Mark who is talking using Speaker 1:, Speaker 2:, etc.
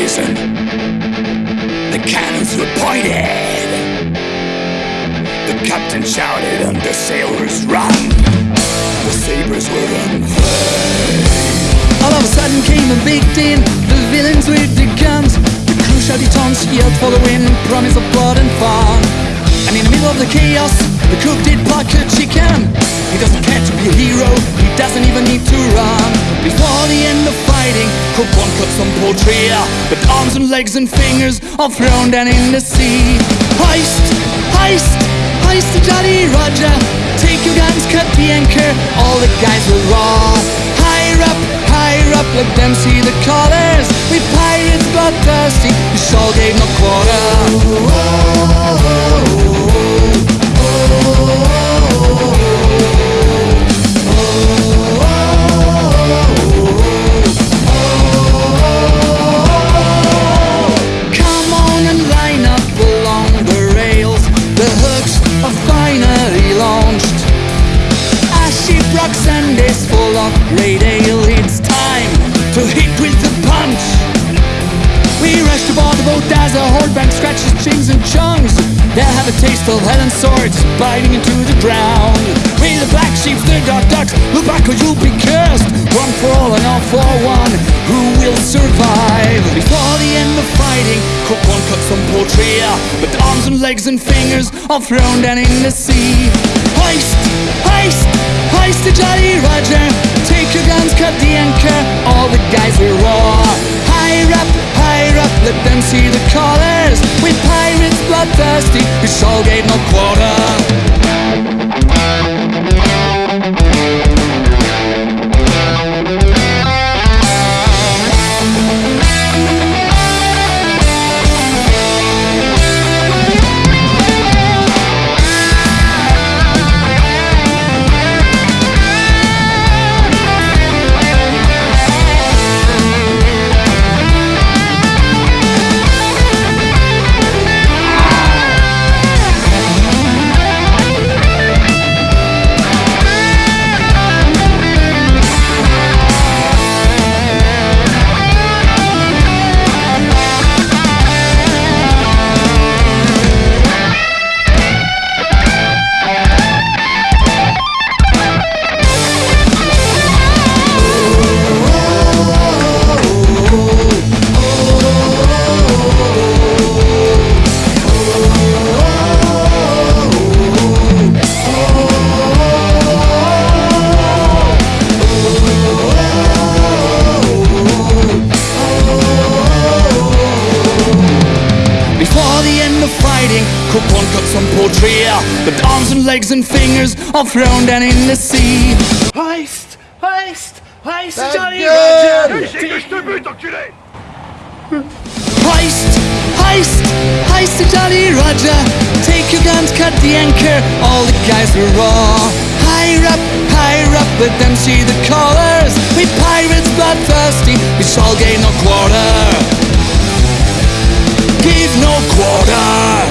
Speaker 1: blazing. The cannons were pointed. The captain shouted and the sailors ran. The sabers were unfurled.
Speaker 2: All of a sudden came a big the villains with the guns. The crew shouted taunts, yelled for the win, promise of blood and fun. And in the middle of the chaos, the cook did pluck a chicken. He doesn't care to be a hero, he doesn't even need to run. Before the end of fighting, Cook one cut some poultry, but arms and legs and fingers are thrown down in the sea. Heist, heist, heist Jolly Roger. Take your guns, cut the anchor, all the guys will roar. Higher up, higher up, let them see the colors. To board the boat as a horde scratches chins and chunks. They'll have a taste of hell and swords biting into the ground. We the black sheep, the dark ducks, look back or you'll be cursed. One for all and all for one. Who will survive? Before the end of fighting, cook one cut some poultry, but uh, arms and legs and fingers are thrown down in the sea. Heist, heist, heist the Jolly Roger. Take your guns, cut the anchor. All the guys will roar. Higher up, higher up, let them see the colors. We pirates bloodthirsty, we all gave no quarter. Before the end of fighting, Cook one cut some poultry, but arms and legs and fingers are thrown down in the sea. Heist, heist, heist, Jolly Roger. Heist, heist, heist the Jolly Roger. Take your guns, cut the anchor, all the guys will roar. Higher up, higher up, let them see the colors. We pirates bloodthirsty, we shall gain no quarter. no quarter.